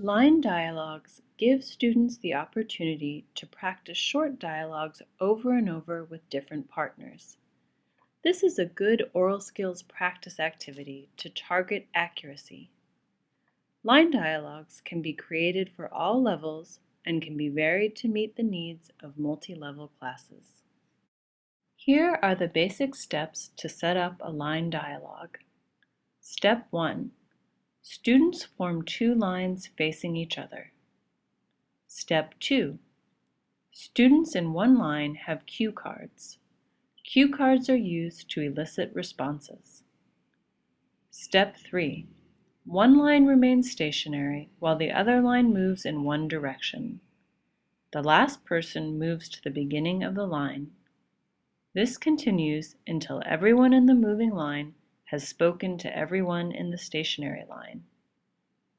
Line dialogues give students the opportunity to practice short dialogues over and over with different partners. This is a good oral skills practice activity to target accuracy. Line dialogues can be created for all levels and can be varied to meet the needs of multi-level classes. Here are the basic steps to set up a line dialogue. Step 1. Students form two lines facing each other. Step 2. Students in one line have cue cards. Cue cards are used to elicit responses. Step 3. One line remains stationary while the other line moves in one direction. The last person moves to the beginning of the line. This continues until everyone in the moving line has spoken to everyone in the stationary line.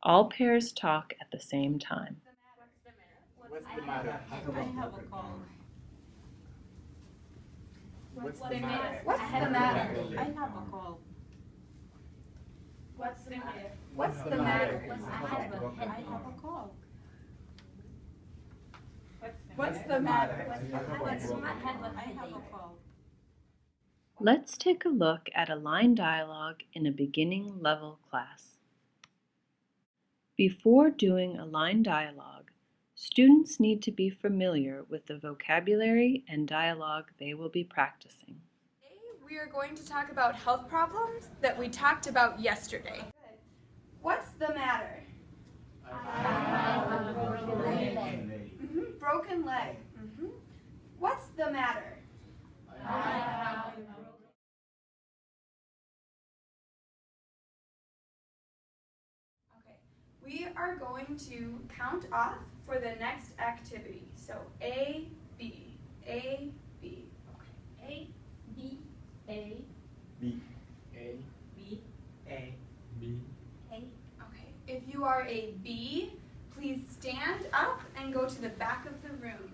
All pairs talk at the same time. What's the matter? I have a cold. What's the matter? What's the matter? I have a cold. What's the matter? What's the matter? I have a, I have a cold. What's the matter? What's I have a, I have a cold. Let's take a look at a line dialogue in a beginning level class. Before doing a line dialogue, students need to be familiar with the vocabulary and dialogue they will be practicing. We are going to talk about health problems that we talked about yesterday. What's the matter? Broken Mhm, Broken leg. Mhm. What's the matter? Okay. We are going to count off for the next activity. So A, B, A, B. Okay. A, B, A, B. A. B, A. B. A. Okay. If you are a B, please stand up and go to the back of the room.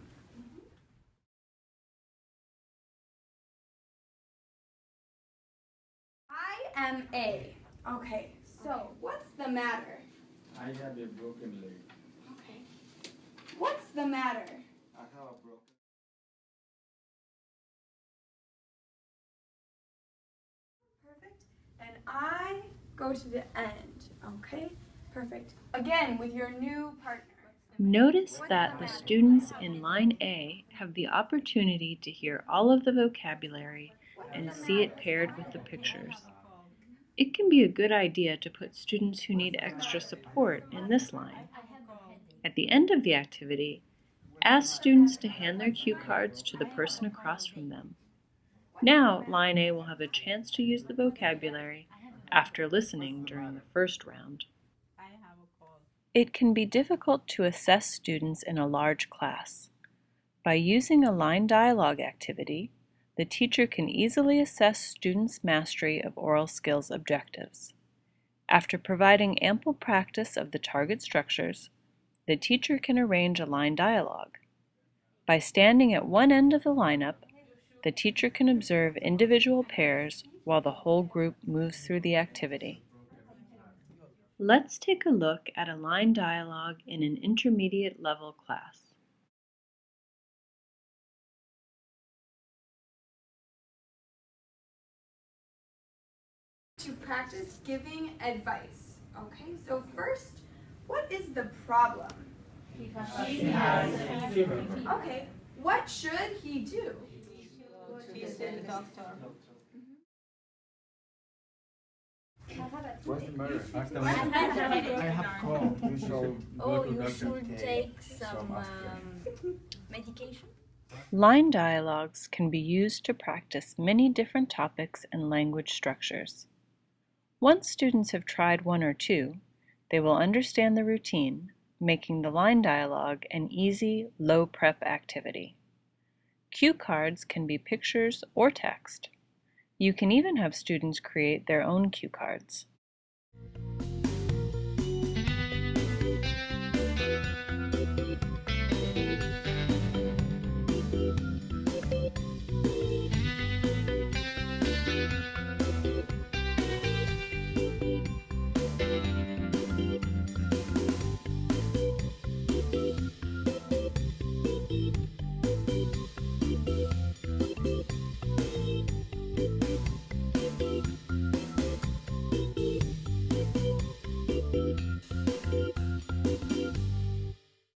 I am A. Okay. So, what's the matter? I have a broken leg. Okay. What's the matter? Go to the end. Okay? Perfect. Again, with your new partner. Notice that the students in line A have the opportunity to hear all of the vocabulary and see it paired with the pictures. It can be a good idea to put students who need extra support in this line. At the end of the activity, ask students to hand their cue cards to the person across from them. Now, line A will have a chance to use the vocabulary after listening during the first round. I have a cold. It can be difficult to assess students in a large class. By using a line dialogue activity, the teacher can easily assess students' mastery of oral skills objectives. After providing ample practice of the target structures, the teacher can arrange a line dialogue. By standing at one end of the lineup, the teacher can observe individual pairs while the whole group moves through the activity. Let's take a look at a line dialogue in an intermediate level class. To practice giving advice. Okay, so first, what is the problem? Okay, what should he do? Visit doctor. What's the matter? Ask the I have I have cold. You should Oh, you should today. take some um, medication. Line dialogues can be used to practice many different topics and language structures. Once students have tried one or two, they will understand the routine, making the line dialogue an easy, low prep activity. Cue cards can be pictures or text. You can even have students create their own cue cards.